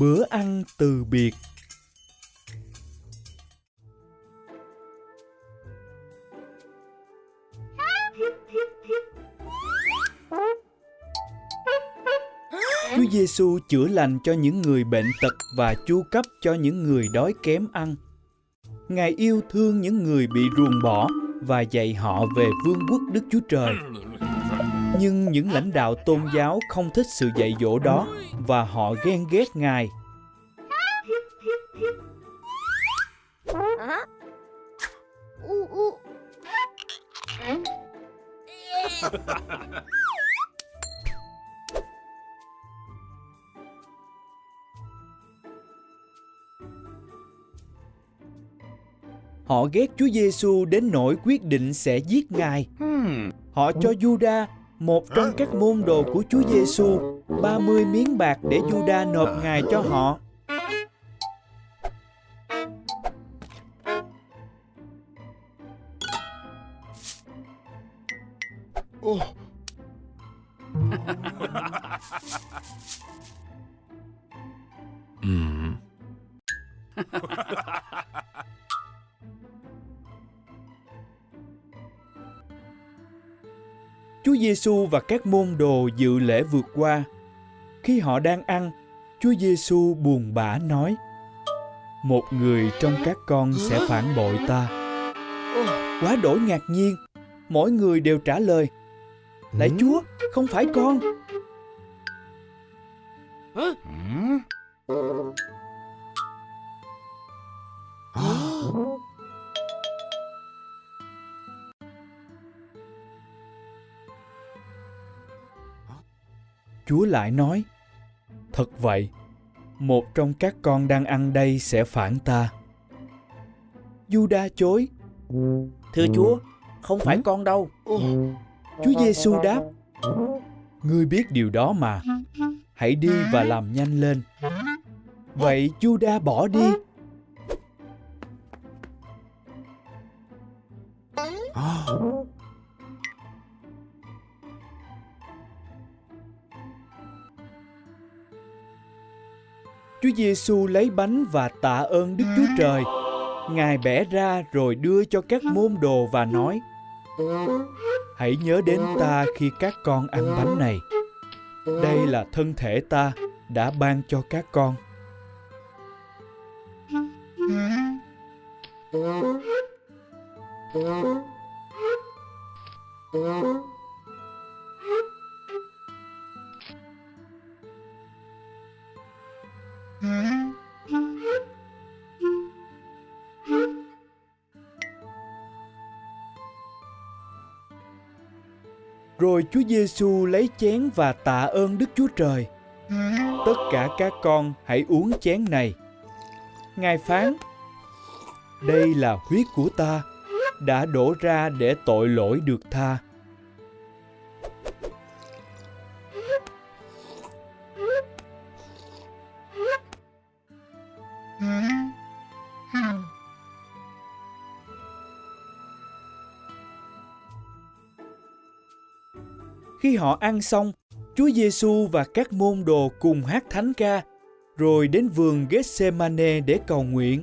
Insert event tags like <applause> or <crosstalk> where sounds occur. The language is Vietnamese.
Bữa ăn từ biệt Chúa Giêsu chữa lành cho những người bệnh tật và chu cấp cho những người đói kém ăn. Ngài yêu thương những người bị ruồng bỏ và dạy họ về vương quốc Đức Chúa Trời. Nhưng những lãnh đạo tôn giáo không thích sự dạy dỗ đó và họ ghen ghét Ngài. Họ ghét Chúa Giêsu đến nỗi quyết định sẽ giết Ngài. Họ cho Juda, một trong các môn đồ của Chúa Giêsu, 30 miếng bạc để Juda nộp Ngài cho họ. <laughs> Chúa Giêsu và các môn đồ dự lễ vượt qua. Khi họ đang ăn, Chúa Giêsu buồn bã nói: Một người trong các con sẽ phản bội ta. Quá đổi ngạc nhiên, mỗi người đều trả lời: Lạy Chúa, không phải con. Chúa lại nói, Thật vậy, một trong các con đang ăn đây sẽ phản ta. Juda chối, Thưa Chúa, không phải con đâu. Chúa Giêsu đáp, Ngươi biết điều đó mà, hãy đi và làm nhanh lên. Vậy Juda bỏ đi. Chúa Giêsu lấy bánh và tạ ơn Đức Chúa Trời. Ngài bẻ ra rồi đưa cho các môn đồ và nói: Hãy nhớ đến ta khi các con ăn bánh này. Đây là thân thể ta đã ban cho các con. Rồi Chúa Giêsu lấy chén và tạ ơn Đức Chúa Trời. Tất cả các con hãy uống chén này. Ngài phán: Đây là huyết của ta, đã đổ ra để tội lỗi được tha. Khi họ ăn xong, Chúa Giêsu và các môn đồ cùng hát thánh ca, rồi đến vườn Gethsemane để cầu nguyện.